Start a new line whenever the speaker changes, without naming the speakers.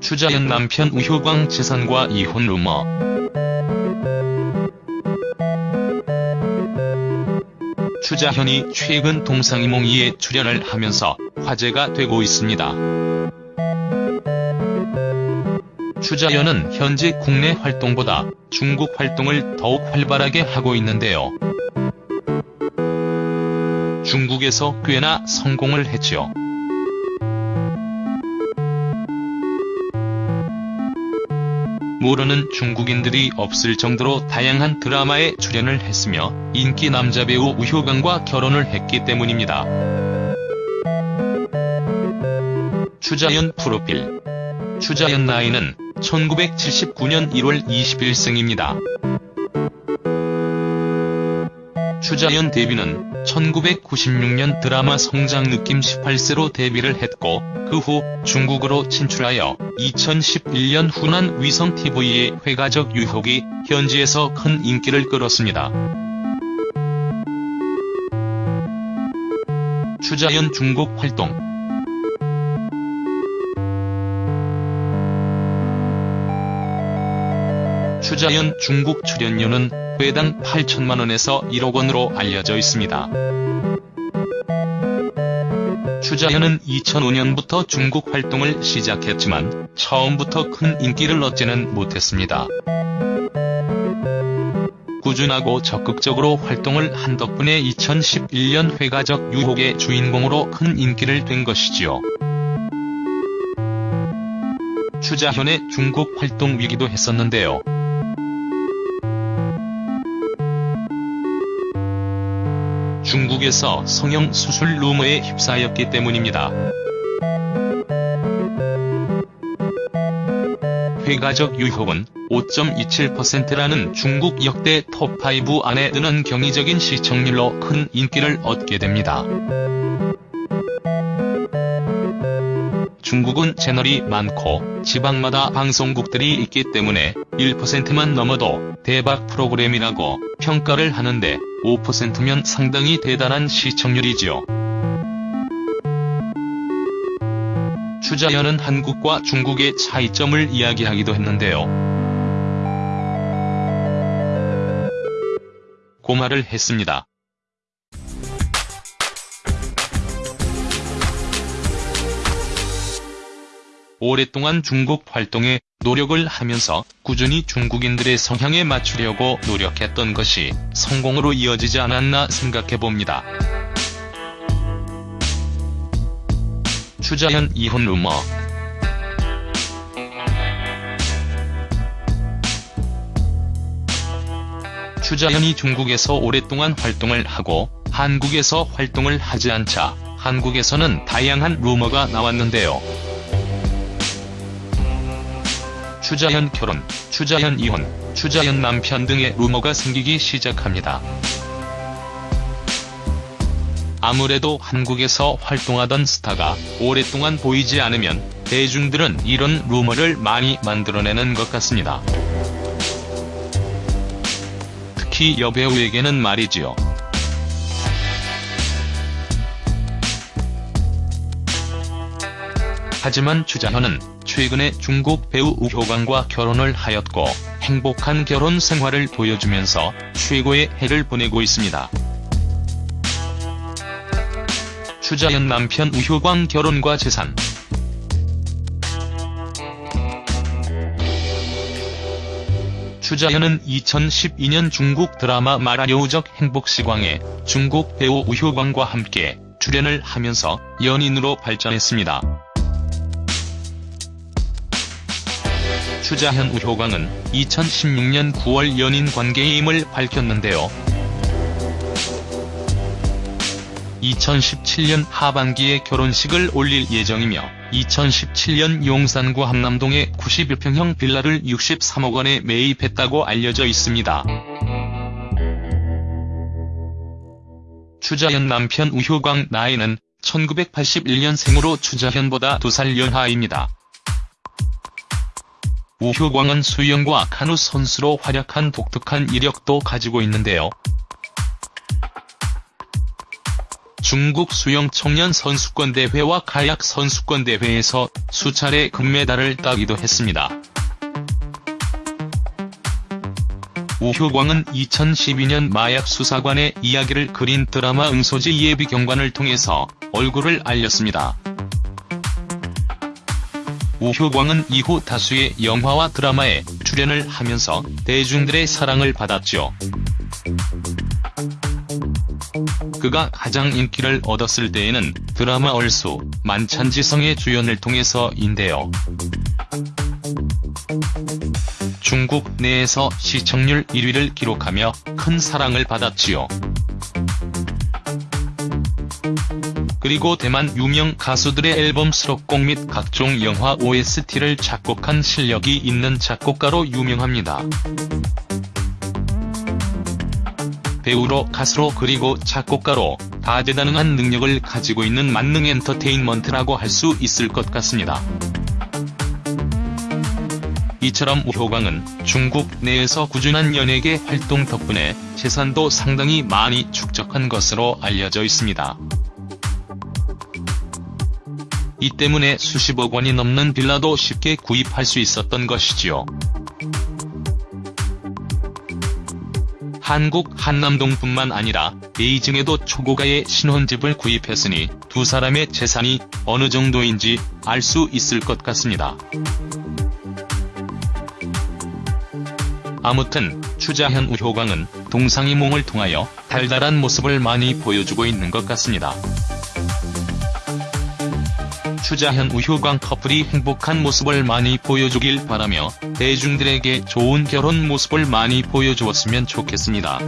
추자연 남편 우효광 재산과 이혼 루머 추자현이 최근 동상이몽이에 출연을 하면서 화제가 되고 있습니다. 추자연은 현재 국내 활동보다 중국 활동을 더욱 활발하게 하고 있는데요. 중국에서 꽤나 성공을 했죠. 모르는 중국인들이 없을 정도로 다양한 드라마에 출연을 했으며 인기 남자 배우 우효광과 결혼을 했기 때문입니다. 추자연 프로필 추자연 나이는 1979년 1월 20일생입니다. 추자연 데뷔는 1996년 드라마 성장 느낌 18세로 데뷔를 했고 그 후 중국으로 진출하여 2011년 후난 위성TV의 회가적 유혹이 현지에서 큰 인기를 끌었습니다. 추자연 중국 활동 추자연 중국 출연료는 회당 8천만원에서 1억원으로 알려져 있습니다. 추자연은 2005년부터 중국 활동을 시작했지만 처음부터 큰 인기를 얻지는 못했습니다. 꾸준하고 적극적으로 활동을 한 덕분에 2011년 회가적 유혹의 주인공으로 큰 인기를 된 것이지요. 추자현의 중국 활동 위기도 했었는데요. 중국에서 성형 수술 루머에 휩싸였기 때문입니다. 회가적 유혹은 5.27%라는 중국 역대 톱5 안에 드는 경이적인 시청률로 큰 인기를 얻게 됩니다. 중국은 채널이 많고 지방마다 방송국들이 있기 때문에 1%만 넘어도 대박 프로그램이라고 평가를 하는데 5%면 상당히 대단한 시청률이지요. 추자연은 한국과 중국의 차이점을 이야기하기도 했는데요. 고말을 했습니다. 오랫동안 중국 활동에 노력을 하면서 꾸준히 중국인들의 성향에 맞추려고 노력했던 것이 성공으로 이어지지 않았나 생각해봅니다. 추자현 이혼 루머 추자현이 중국에서 오랫동안 활동을 하고 한국에서 활동을 하지 않자 한국에서는 다양한 루머가 나왔는데요. 추자현 결혼, 추자현 이혼, 추자현 남편 등의 루머가 생기기 시작합니다. 아무래도 한국에서 활동하던 스타가 오랫동안 보이지 않으면 대중들은 이런 루머를 많이 만들어내는 것 같습니다. 특히 여배우에게는 말이지요. 하지만 추자현은 최근에 중국 배우 우효광과 결혼을 하였고 행복한 결혼 생활을 보여주면서 최고의 해를 보내고 있습니다. 추자현 남편 우효광 결혼과 재산 추자현은 2012년 중국 드라마 마라여우적 행복시광에 중국 배우 우효광과 함께 출연을 하면서 연인으로 발전했습니다. 추자현 우효광은 2016년 9월 연인 관계임을 밝혔는데요. 2017년 하반기에 결혼식을 올릴 예정이며 2017년 용산구 함남동의 91평형 빌라를 63억 원에 매입했다고 알려져 있습니다. 추자현 남편 우효광 나이는 1981년생으로 추자현보다 2살 연하입니다. 우효광은 수영과 카누 선수로 활약한 독특한 이력도 가지고 있는데요. 중국 수영 청년 선수권대회와 카약 선수권대회에서 수차례 금메달을 따기도 했습니다. 우효광은 2012년 마약 수사관의 이야기를 그린 드라마 응소지 예비 경관을 통해서 얼굴을 알렸습니다. 우효광은 이후 다수의 영화와 드라마에 출연을 하면서 대중들의 사랑을 받았죠. 그가 가장 인기를 얻었을 때에는 드라마 얼수, 만찬지성의 주연을 통해서인데요. 중국 내에서 시청률 1위를 기록하며 큰 사랑을 받았지요. 그리고 대만 유명 가수들의 앨범 수록곡 및 각종 영화 OST를 작곡한 실력이 있는 작곡가로 유명합니다. 배우로 가수로 그리고 작곡가로 다재다능한 능력을 가지고 있는 만능 엔터테인먼트라고 할 수 있을 것 같습니다. 이처럼 우효광은 중국 내에서 꾸준한 연예계 활동 덕분에 재산도 상당히 많이 축적한 것으로 알려져 있습니다. 이 때문에 수십억 원이 넘는 빌라도 쉽게 구입할 수 있었던 것이지요. 한국 한남동뿐만 아니라 베이징에도 초고가의 신혼집을 구입했으니 두 사람의 재산이 어느 정도인지 알 수 있을 것 같습니다. 아무튼 추자현 우효광은 동상이몽을 통하여 달달한 모습을 많이 보여주고 있는 것 같습니다. 추자현 우효광 커플이 행복한 모습을 많이 보여주길 바라며 대중들에게 좋은 결혼 모습을 많이 보여주었으면 좋겠습니다.